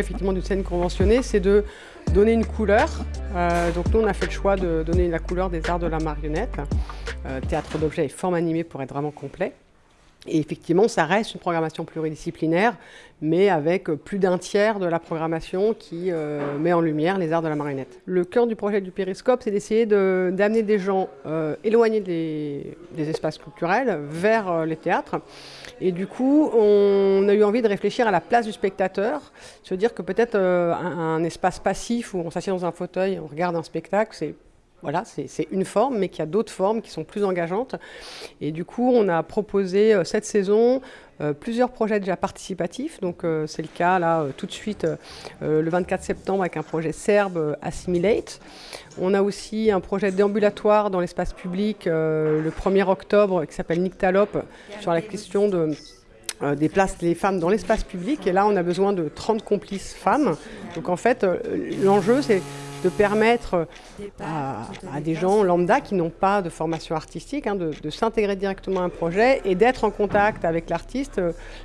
effectivement d'une scène conventionnée, c'est de donner une couleur. Euh, donc nous, on a fait le choix de donner la couleur des arts de la marionnette, euh, théâtre d'objets et forme animée pour être vraiment complet. Et effectivement, ça reste une programmation pluridisciplinaire, mais avec plus d'un tiers de la programmation qui euh, met en lumière les arts de la marionnette. Le cœur du projet du Périscope, c'est d'essayer d'amener des gens euh, éloignés des, espaces culturels vers euh, les théâtres. Et du coup, on a eu envie de réfléchir à la place du spectateur, se dire que peut-être un, un, espace passif où on s'assied dans un fauteuil, on regarde un spectacle, c'est voilà, c'est une forme, mais qu'il y a d'autres formes qui sont plus engageantes. Et du coup, on a proposé euh, cette saison euh, plusieurs projets déjà participatifs. Donc, euh, c'est le cas là tout de suite le 24 septembre avec un projet serbe Assimilate. On a aussi un projet déambulatoire dans l'espace public le 1er octobre qui s'appelle Nyctalope sur la question de des places des femmes dans l'espace public. Et là, on a besoin de 30 complices femmes. Donc en fait, l'enjeu, c'est de permettre à, des gens lambda qui n'ont pas de formation artistique hein, de, s'intégrer directement à un projet et d'être en contact avec l'artiste.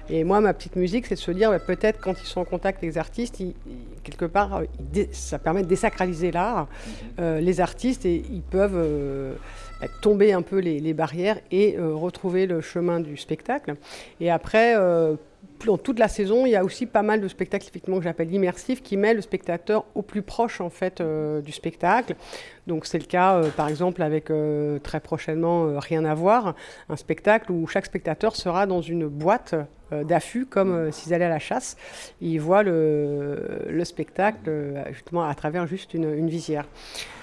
Et moi, ma petite musique, c'est de se dire bah, peut-être quand ils sont en contact avec les artistes, quelque part, ça permet de désacraliser l'art, euh, les artistes, et ils peuvent euh, bah, tomber un peu les, barrières et euh, retrouver le chemin du spectacle. Et après, dans toute la saison, il y a aussi pas mal de spectacles effectivement que j'appelle immersifs qui met le spectateur au plus proche en fait euh, du spectacle. Donc c'est le cas euh, par exemple avec euh, très prochainement Rien à voir, un spectacle où chaque spectateur sera dans une boîte d'affût comme s'ils allaient à la chasse. Ils voient le, spectacle justement à travers juste une, une visière.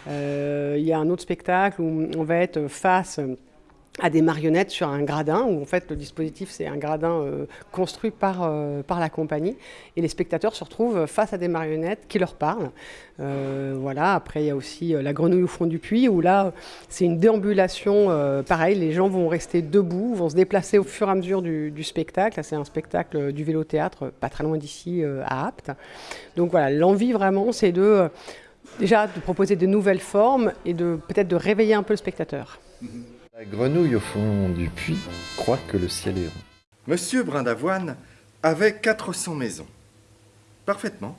il y a un autre spectacle où on va être face à des marionnettes sur un gradin, où en fait le dispositif c'est un gradin euh, construit par, euh, par la compagnie, et les spectateurs se retrouvent face à des marionnettes qui leur parlent. Euh, voilà, après il y a aussi la grenouille au fond du puits, où là c'est une déambulation, pareil, les gens vont rester debout, vont se déplacer au fur et à mesure du, spectacle, c'est un spectacle du vélo-théâtre, pas très loin d'ici, à Apt. Donc voilà, l'envie vraiment c'est de déjà de proposer de nouvelles formes et de peut-être de réveiller un peu le spectateur. Mm-hmm. La grenouille au fond du puits croit que le ciel est rond. Monsieur Brindavoine avait 400 maisons. Parfaitement.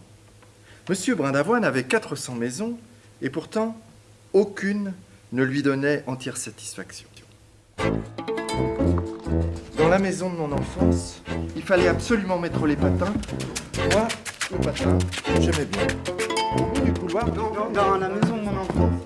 Monsieur Brindavoine avait 400 maisons et pourtant aucune ne lui donnait entière satisfaction. Dans la maison de mon enfance, il fallait absolument mettre les patins. Moi, le patin, j'aimais bien. De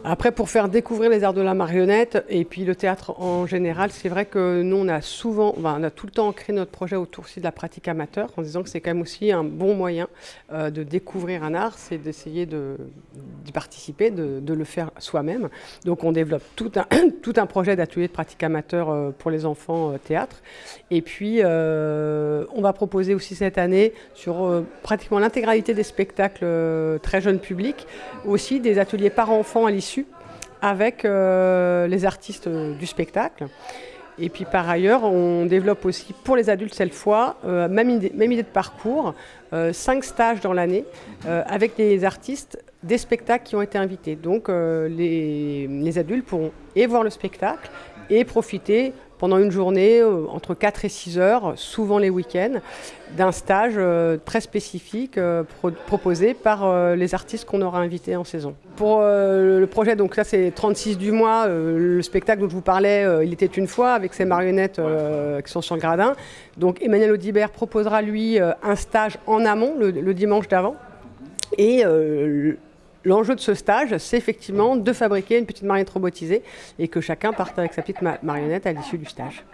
après, pour faire découvrir les arts de la marionnette et puis le théâtre en général, c'est vrai que nous, on a souvent, on a tout le temps créé notre projet autour aussi de la pratique amateur, en disant que c'est quand même aussi un bon moyen euh, de découvrir un art, c'est d'essayer d'y participer, de, le faire soi-même. Donc, on développe tout un, tout un projet d'atelier de pratique amateur euh, pour les enfants euh, théâtre. Et puis, on va proposer aussi cette année sur pratiquement l'intégralité des spectacles très jeunes publics, aussi des ateliers par enfants à l'issue avec euh, les artistes du spectacle. Et puis par ailleurs, on développe aussi pour les adultes cette fois, euh, même, idée, de parcours, euh, cinq stages dans l'année avec des artistes des spectacles qui ont été invités. Donc les, les, adultes pourront et voir le spectacle et profiter pendant une journée, euh, entre 4 et 6 heures, souvent les week-ends, d'un stage euh, très spécifique euh, proposé par les artistes qu'on aura invités en saison. Pour le projet, donc ça c'est 36 du mois, le spectacle dont je vous parlais, il était une fois, avec ces marionnettes qui sont sur le gradin. Donc Emmanuel Audibert proposera lui un stage en amont, le, le dimanche d'avant. Et L'enjeu de ce stage, c'est effectivement de fabriquer une petite marionnette robotisée et que chacun parte avec sa petite marionnette à l'issue du stage.